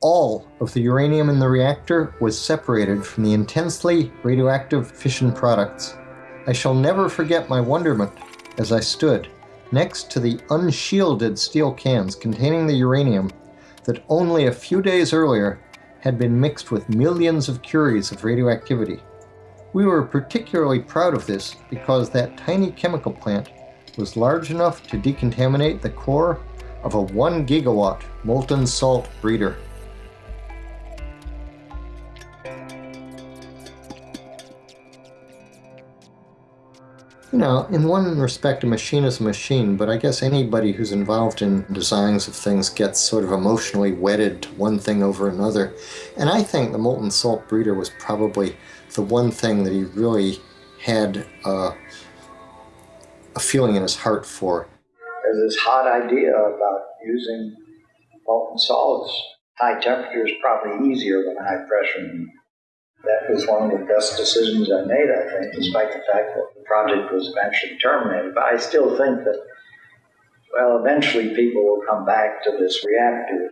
All of the uranium in the reactor was separated from the intensely radioactive fission products. I shall never forget my wonderment as I stood next to the unshielded steel cans containing the uranium that only a few days earlier had been mixed with millions of curies of radioactivity. We were particularly proud of this because that tiny chemical plant was large enough to decontaminate the core of a 1 gigawatt molten salt breeder. You know, in one respect, a machine is a machine, but I guess anybody who's involved in designs of things gets sort of emotionally wedded to one thing over another. And I think the molten salt breeder was probably the one thing that he really had uh, a feeling in his heart for. There's this hot idea about using molten salts. High temperature is probably easier than high pressure. That was one of the best decisions I made, I think, despite the fact that project was eventually terminated. But I still think that, well, eventually people will come back to this reactor.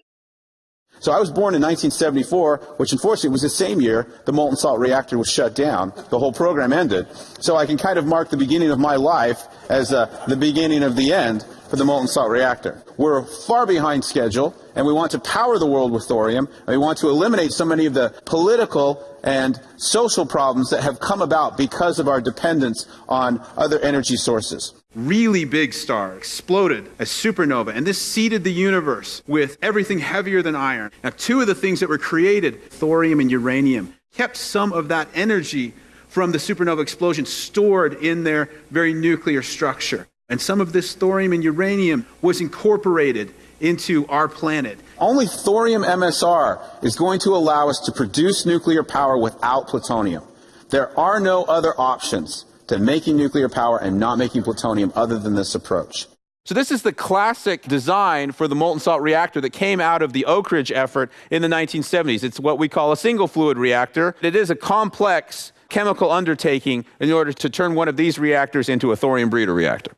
So I was born in 1974, which unfortunately was the same year the molten salt reactor was shut down. The whole program ended. So I can kind of mark the beginning of my life as uh, the beginning of the end for the molten salt reactor. We're far behind schedule, and we want to power the world with thorium, and we want to eliminate so many of the political and social problems that have come about because of our dependence on other energy sources. Really big star exploded as supernova, and this seeded the universe with everything heavier than iron. Now, two of the things that were created, thorium and uranium, kept some of that energy from the supernova explosion stored in their very nuclear structure. And some of this thorium and uranium was incorporated into our planet. Only thorium MSR is going to allow us to produce nuclear power without plutonium. There are no other options to making nuclear power and not making plutonium other than this approach. So this is the classic design for the molten salt reactor that came out of the Oak Ridge effort in the 1970s. It's what we call a single fluid reactor. It is a complex chemical undertaking in order to turn one of these reactors into a thorium breeder reactor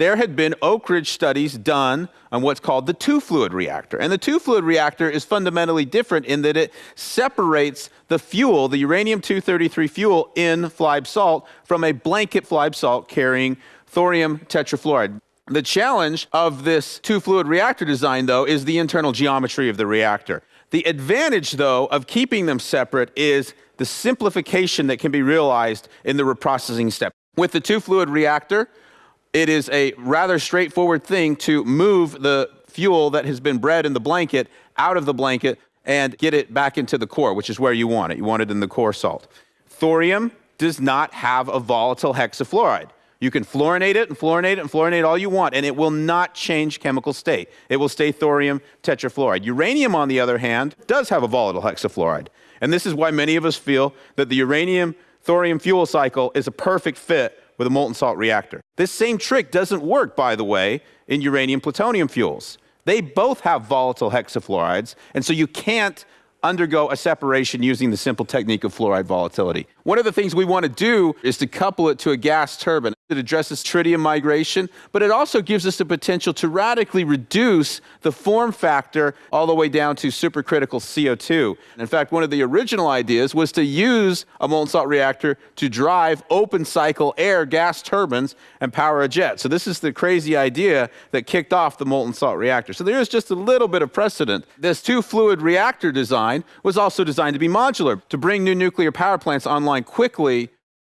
there had been Oak Ridge studies done on what's called the two fluid reactor. And the two fluid reactor is fundamentally different in that it separates the fuel, the uranium 233 fuel in flibe salt, from a blanket flibe salt carrying thorium tetrafluoride. The challenge of this two fluid reactor design, though, is the internal geometry of the reactor. The advantage, though, of keeping them separate is the simplification that can be realized in the reprocessing step. With the two fluid reactor, it is a rather straightforward thing to move the fuel that has been bred in the blanket out of the blanket and get it back into the core, which is where you want it. You want it in the core salt. Thorium does not have a volatile hexafluoride. You can fluorinate it and fluorinate it and fluorinate all you want, and it will not change chemical state. It will stay thorium tetrafluoride. Uranium, on the other hand, does have a volatile hexafluoride. And this is why many of us feel that the uranium thorium fuel cycle is a perfect fit with a molten salt reactor. This same trick doesn't work, by the way, in uranium plutonium fuels. They both have volatile hexafluorides, and so you can't undergo a separation using the simple technique of fluoride volatility. One of the things we want to do is to couple it to a gas turbine. It addresses tritium migration, but it also gives us the potential to radically reduce the form factor all the way down to supercritical CO2. In fact, one of the original ideas was to use a molten salt reactor to drive open cycle air gas turbines and power a jet. So this is the crazy idea that kicked off the molten salt reactor. So there is just a little bit of precedent. This two fluid reactor design was also designed to be modular, to bring new nuclear power plants online quickly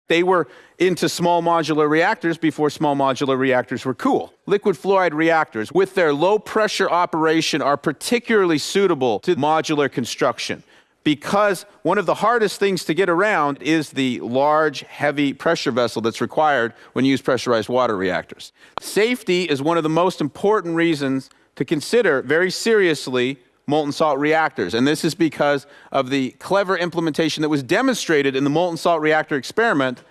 they were into small modular reactors before small modular reactors were cool. Liquid fluoride reactors, with their low pressure operation, are particularly suitable to modular construction because one of the hardest things to get around is the large, heavy pressure vessel that's required when you use pressurized water reactors. Safety is one of the most important reasons to consider very seriously molten salt reactors. And this is because of the clever implementation that was demonstrated in the molten salt reactor experiment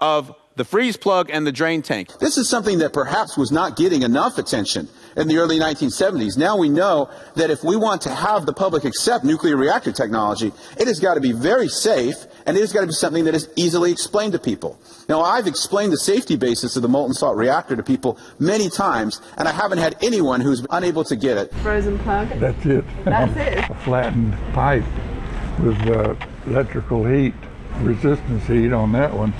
of the freeze plug and the drain tank. This is something that perhaps was not getting enough attention in the early 1970s. Now we know that if we want to have the public accept nuclear reactor technology, it has got to be very safe and it has got to be something that is easily explained to people. Now, I've explained the safety basis of the molten salt reactor to people many times, and I haven't had anyone who's unable to get it. Frozen plug? That's it. That's it. A flattened pipe with uh, electrical heat, resistance heat on that one.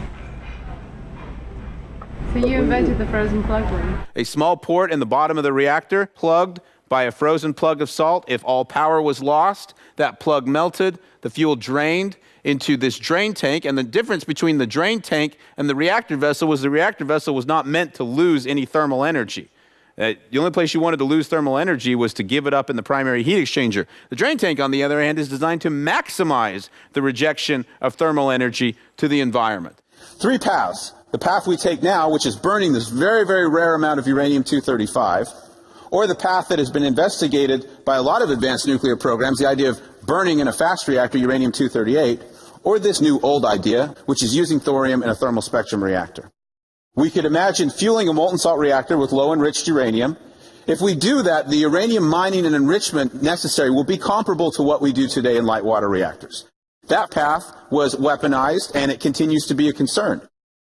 So you invented the frozen plug one? A small port in the bottom of the reactor plugged by a frozen plug of salt. If all power was lost, that plug melted, the fuel drained into this drain tank, and the difference between the drain tank and the reactor vessel was the reactor vessel was not meant to lose any thermal energy. Uh, the only place you wanted to lose thermal energy was to give it up in the primary heat exchanger. The drain tank, on the other hand, is designed to maximize the rejection of thermal energy to the environment. Three paths. The path we take now, which is burning this very, very rare amount of uranium 235, or the path that has been investigated by a lot of advanced nuclear programs, the idea of burning in a fast reactor uranium 238, or this new old idea, which is using thorium in a thermal spectrum reactor. We could imagine fueling a molten salt reactor with low enriched uranium. If we do that, the uranium mining and enrichment necessary will be comparable to what we do today in light water reactors. That path was weaponized and it continues to be a concern.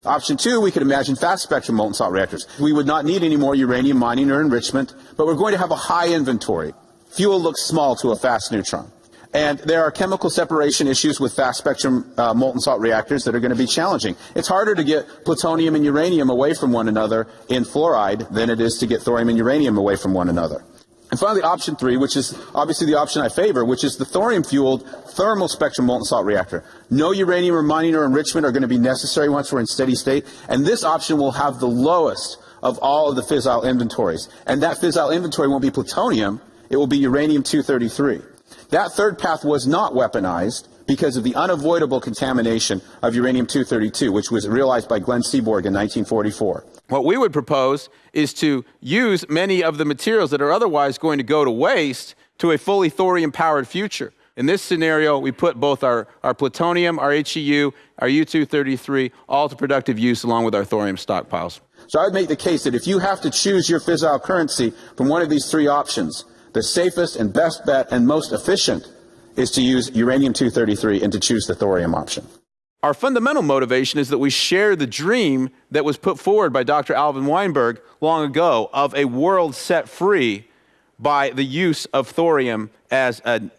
Option two, we could imagine fast spectrum molten salt reactors. We would not need any more uranium mining or enrichment, but we're going to have a high inventory. Fuel looks small to a fast neutron. And there are chemical separation issues with fast spectrum uh, molten salt reactors that are going to be challenging. It's harder to get plutonium and uranium away from one another in fluoride than it is to get thorium and uranium away from one another. And finally, option three, which is obviously the option I favor, which is the thorium-fueled thermal spectrum molten salt reactor. No uranium or mining or enrichment are going to be necessary once we're in steady state, and this option will have the lowest of all of the fissile inventories. And that fissile inventory won't be plutonium, it will be uranium-233. That third path was not weaponized because of the unavoidable contamination of uranium-232, which was realized by Glenn Seaborg in 1944. What we would propose is to use many of the materials that are otherwise going to go to waste to a fully thorium powered future. In this scenario, we put both our, our plutonium, our HEU, our U-233, all to productive use along with our thorium stockpiles. So I would make the case that if you have to choose your fissile currency from one of these three options, the safest and best bet and most efficient is to use uranium-233 and to choose the thorium option. Our fundamental motivation is that we share the dream that was put forward by Dr. Alvin Weinberg long ago of a world set free by the use of thorium as an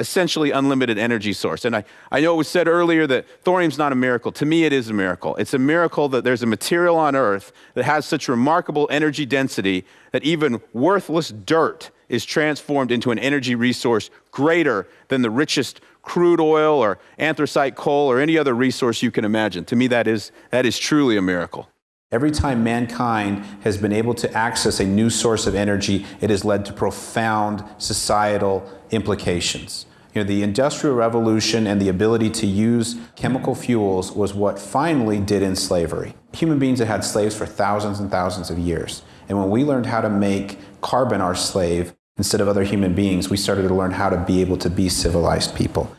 essentially unlimited energy source. And I, I know it was said earlier that thorium's not a miracle. To me, it is a miracle. It's a miracle that there's a material on Earth that has such remarkable energy density that even worthless dirt is transformed into an energy resource greater than the richest crude oil or anthracite coal or any other resource you can imagine. To me, that is, that is truly a miracle. Every time mankind has been able to access a new source of energy, it has led to profound societal implications. You know, the Industrial Revolution and the ability to use chemical fuels was what finally did in slavery. Human beings had had slaves for thousands and thousands of years. And when we learned how to make carbon our slave, instead of other human beings, we started to learn how to be able to be civilized people.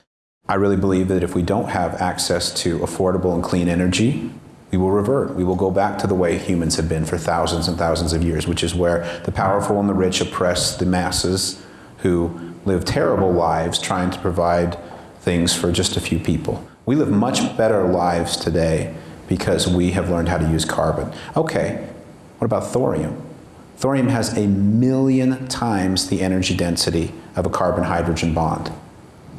I really believe that if we don't have access to affordable and clean energy, we will revert. We will go back to the way humans have been for thousands and thousands of years, which is where the powerful and the rich oppress the masses who live terrible lives trying to provide things for just a few people. We live much better lives today because we have learned how to use carbon. Okay, what about thorium? Thorium has a million times the energy density of a carbon-hydrogen bond.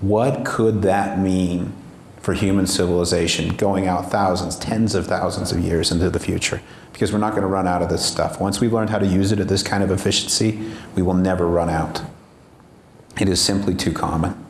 What could that mean for human civilization going out thousands, tens of thousands of years into the future? Because we're not going to run out of this stuff. Once we've learned how to use it at this kind of efficiency, we will never run out. It is simply too common.